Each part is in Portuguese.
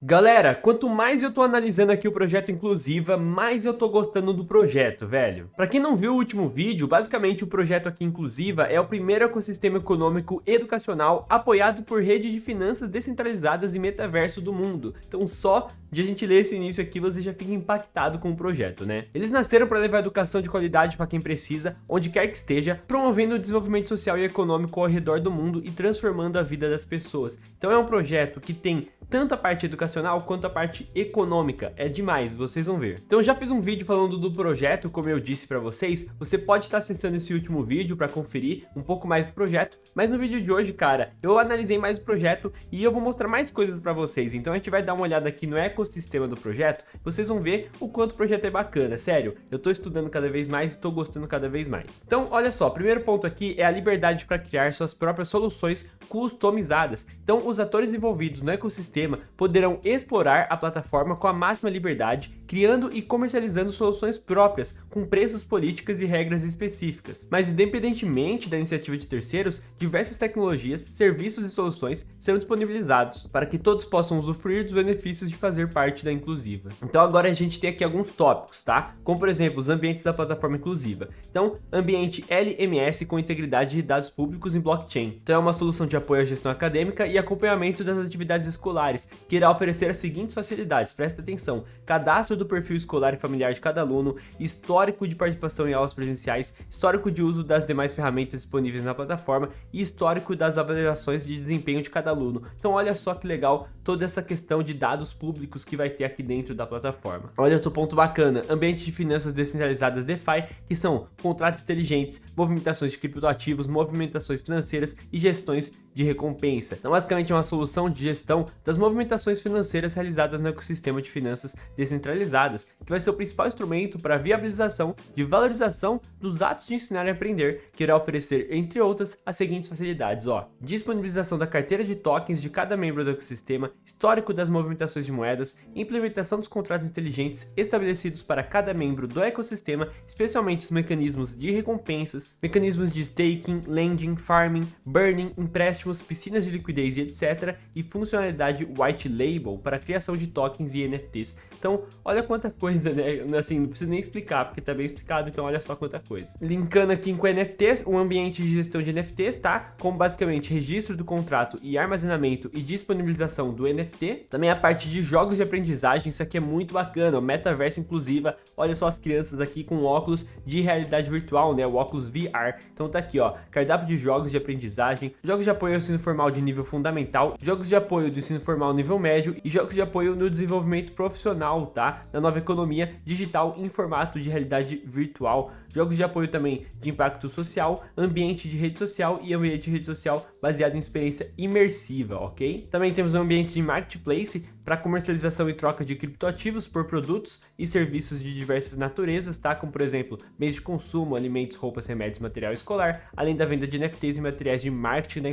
Galera, quanto mais eu tô analisando aqui o projeto Inclusiva, mais eu tô gostando do projeto, velho. Pra quem não viu o último vídeo, basicamente o projeto aqui Inclusiva é o primeiro ecossistema econômico educacional apoiado por rede de finanças descentralizadas e metaverso do mundo. Então só de a gente ler esse início aqui, você já fica impactado com o projeto, né? Eles nasceram para levar educação de qualidade para quem precisa, onde quer que esteja, promovendo o desenvolvimento social e econômico ao redor do mundo e transformando a vida das pessoas. Então é um projeto que tem tanto a parte educacional quanto a parte econômica. É demais, vocês vão ver. Então já fiz um vídeo falando do projeto, como eu disse para vocês. Você pode estar acessando esse último vídeo para conferir um pouco mais do projeto. Mas no vídeo de hoje, cara, eu analisei mais o projeto e eu vou mostrar mais coisas para vocês. Então a gente vai dar uma olhada aqui no ecossistema do projeto. Vocês vão ver o quanto o projeto é bacana. Sério, eu tô estudando cada vez mais e tô gostando cada vez mais. Então, olha só, primeiro ponto aqui é a liberdade para criar suas próprias soluções customizadas. Então, os atores envolvidos no ecossistema sistema poderão explorar a plataforma com a máxima liberdade, criando e comercializando soluções próprias, com preços, políticas e regras específicas. Mas independentemente da iniciativa de terceiros, diversas tecnologias, serviços e soluções serão disponibilizados para que todos possam usufruir dos benefícios de fazer parte da inclusiva. Então agora a gente tem aqui alguns tópicos, tá? Como por exemplo, os ambientes da plataforma inclusiva. Então, ambiente LMS com integridade de dados públicos em blockchain. Então é uma solução de apoio à gestão acadêmica e acompanhamento das atividades escolares que irá oferecer as seguintes facilidades, presta atenção, cadastro do perfil escolar e familiar de cada aluno, histórico de participação em aulas presenciais, histórico de uso das demais ferramentas disponíveis na plataforma e histórico das avaliações de desempenho de cada aluno. Então olha só que legal toda essa questão de dados públicos que vai ter aqui dentro da plataforma. Olha outro ponto bacana, ambiente de finanças descentralizadas DeFi, que são contratos inteligentes, movimentações de criptoativos, movimentações financeiras e gestões de recompensa. Então basicamente é uma solução de gestão das movimentações financeiras realizadas no ecossistema de finanças descentralizadas, que vai ser o principal instrumento para a viabilização de valorização dos atos de ensinar e aprender, que irá oferecer, entre outras, as seguintes facilidades, ó. Disponibilização da carteira de tokens de cada membro do ecossistema, histórico das movimentações de moedas, implementação dos contratos inteligentes estabelecidos para cada membro do ecossistema, especialmente os mecanismos de recompensas, mecanismos de staking, lending, farming, burning, empréstimos, piscinas de liquidez e etc, e funcionalidade white label para criação de tokens e NFTs. Então, olha quanta coisa, né? Assim, não precisa nem explicar, porque tá bem explicado, então olha só quanta coisa. Linkando aqui com NFTs, um ambiente de gestão de NFTs, tá? Com basicamente registro do contrato e armazenamento e disponibilização do NFT. Também a parte de jogos de aprendizagem, isso aqui é muito bacana, o metaverso inclusiva. Olha só as crianças aqui com óculos de realidade virtual, né? O óculos VR. Então tá aqui, ó, cardápio de jogos de aprendizagem, jogos de apoio ao ensino formal de nível fundamental, jogos de apoio do ensino formal nível médio e jogos de apoio no desenvolvimento profissional, tá? Na nova economia digital em formato de realidade virtual. Jogos de apoio também de impacto social, ambiente de rede social e ambiente de rede social baseado em experiência imersiva, ok? Também temos um ambiente de marketplace para comercialização e troca de criptoativos por produtos e serviços de diversas naturezas, tá? Como por exemplo, meios de consumo, alimentos, roupas, remédios, material escolar, além da venda de NFTs e materiais de marketing da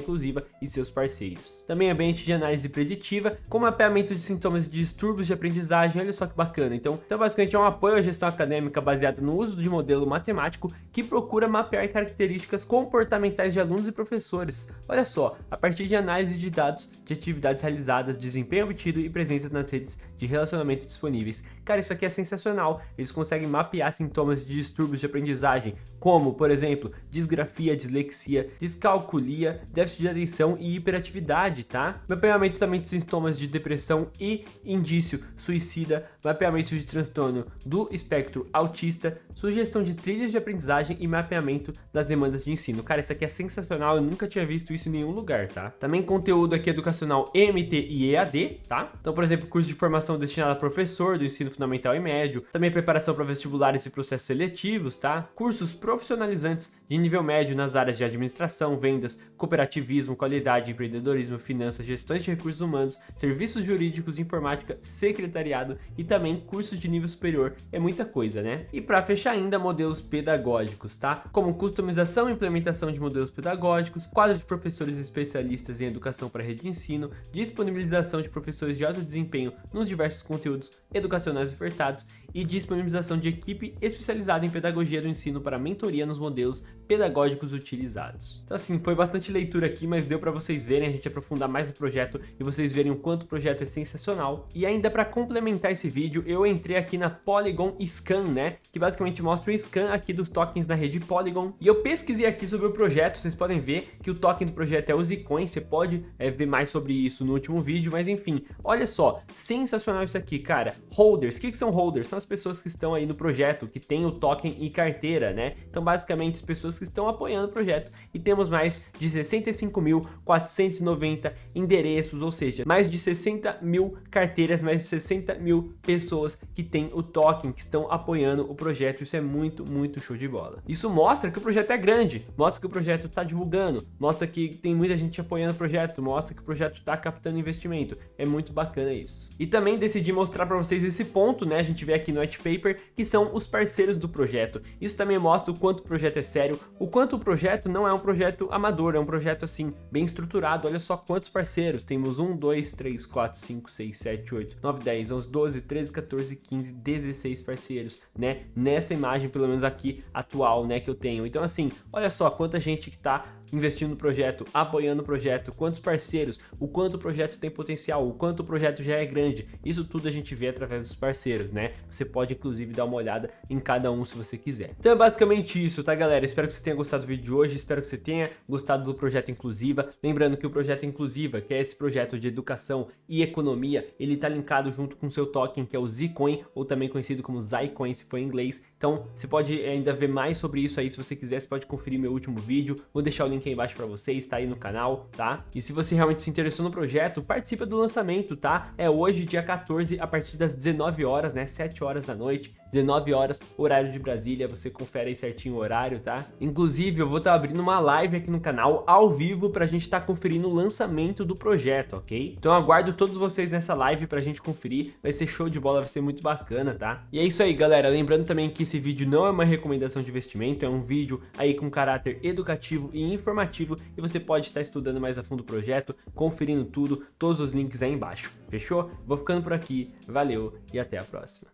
E seus parceiros. Também ambiente de análise preditiva, com mapeamento de sintomas de distúrbios de aprendizagem, olha só que bacana. Então, então basicamente é um apoio à gestão acadêmica baseado no uso de modelo matemático que procura mapear características comportamentais de alunos e professores. Olha só, a partir de análise de dados de atividades realizadas, desempenho obtido e presença nas redes de relacionamento disponíveis. Cara, isso aqui é sensacional. Eles conseguem mapear sintomas de distúrbios de aprendizagem, como, por exemplo, disgrafia, dislexia, descalculia, déficit de atenção e hiperatividade, tá? Mapeamento também de sintomas de depressão e indício suicida, mapeamento de transtorno do espectro autista, sugestão de trilhas de aprendizagem e mapeamento das demandas de ensino. Cara, isso aqui é sensacional, eu nunca tinha visto isso em nenhum lugar, tá? Também conteúdo aqui educacional EMT e EAD, tá? Então, por exemplo, curso de formação destinado a professor do ensino fundamental e médio, também preparação para vestibulares e processos seletivos, tá? Cursos profissionalizantes de nível médio nas áreas de administração, vendas, cooperativismo, qualidade, empreendedorismo, finanças, gestões de recursos humanos, serviços jurídicos, informática, secretariado e também cursos de nível superior. É muita coisa, né? E para fechar ainda, modelos pedagógicos, tá? Como customização e implementação de modelos pedagógicos, quadro de professores especialistas em educação para rede de ensino, disponibilização de professores de alto desempenho nos diversos conteúdos educacionais ofertados e disponibilização de equipe especializada em pedagogia do ensino para mentoria nos modelos pedagógicos utilizados. Então assim, foi bastante leitura aqui, mas deu para vocês verem, a gente aprofundar mais no projeto e vocês verem o quanto o projeto é sensacional. E ainda para complementar esse vídeo, eu entrei aqui na Polygon Scan, né, que basicamente mostra o scan aqui dos tokens da rede Polygon. E eu pesquisei aqui sobre o projeto, vocês podem ver que o token do projeto é o Zcoin, você pode é, ver mais sobre isso no último vídeo, mas enfim, olha só, sensacional isso aqui, cara. Holders, o que, que são holders? São as pessoas que estão aí no projeto, que tem o token e carteira, né? Então basicamente as pessoas que estão apoiando o projeto e temos mais de 65.490 endereços, ou seja, mais de 60 mil carteiras, mais de 60 mil pessoas que têm o token, que estão apoiando o projeto, isso é muito, muito show de bola. Isso mostra que o projeto é grande, mostra que o projeto está divulgando, mostra que tem muita gente apoiando o projeto, mostra que o projeto está captando investimento, é muito bacana isso. E também decidi mostrar para vocês esse ponto, né, a gente vê aqui no white paper, que são os parceiros do projeto. Isso também mostra o quanto o projeto é sério, o quanto o projeto não é um projeto amador, é um projeto assim, bem estruturado, olha só quantos parceiros, temos 1, 2, 3, 4, 5, 6, 7, 8, 9, 10, 11, 12, 13, 14, 15, 16 parceiros, né, nessa imagem, pelo menos aqui, atual, né, que eu tenho. Então assim, olha só quanta gente que tá investindo no projeto, apoiando o projeto, quantos parceiros, o quanto o projeto tem potencial, o quanto o projeto já é grande. Isso tudo a gente vê através dos parceiros, né? Você pode inclusive dar uma olhada em cada um se você quiser. Então é basicamente isso, tá galera? Espero que você tenha gostado do vídeo de hoje, espero que você tenha gostado do projeto Inclusiva. Lembrando que o projeto Inclusiva, que é esse projeto de educação e economia, ele tá linkado junto com o seu token, que é o Zcoin, ou também conhecido como Zycoin, se for em inglês. Então você pode ainda ver mais sobre isso aí, se você quiser, você pode conferir meu último vídeo. Vou deixar o link aí embaixo pra vocês, tá aí no canal, tá? E se você realmente se interessou no projeto, participa do lançamento, tá? É hoje, dia 14, a partir das 19 horas, né? 7 horas da noite, 19 horas, horário de Brasília, você confere aí certinho o horário, tá? Inclusive, eu vou estar tá abrindo uma live aqui no canal, ao vivo, pra gente estar tá conferindo o lançamento do projeto, ok? Então aguardo todos vocês nessa live pra gente conferir, vai ser show de bola, vai ser muito bacana, tá? E é isso aí, galera, lembrando também que esse vídeo não é uma recomendação de investimento, é um vídeo aí com caráter educativo e informativo e você pode estar estudando mais a fundo o projeto, conferindo tudo, todos os links aí embaixo, fechou? Vou ficando por aqui, valeu e até a próxima.